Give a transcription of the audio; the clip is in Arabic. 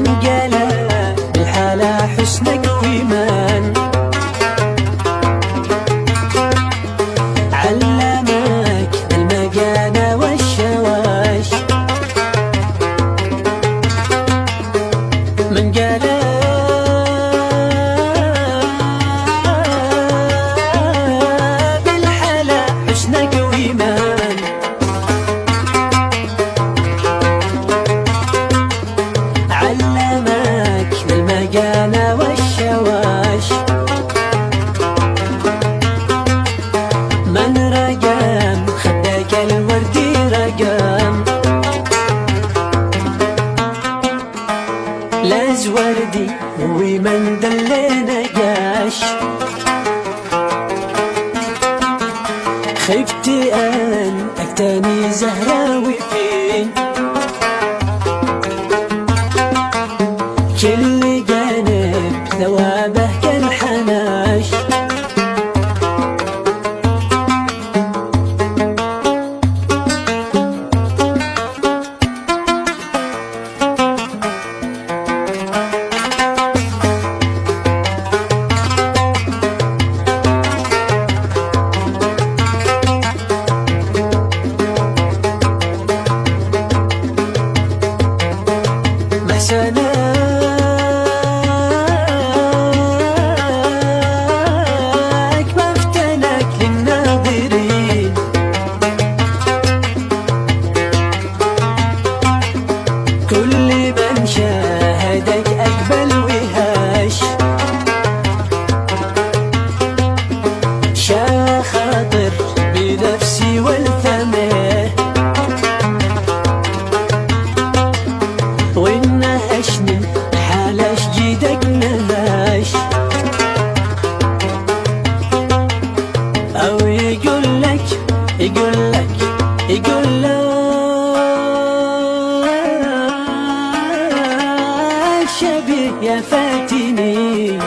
من قال بالحالة حسنك وإيمان علمك المجانة والشواش. من قال لاز وردي ومن دلينا قاش خفت أن أكتني زهراوي فين؟ كل جانب ثوابه sun يا فاتني.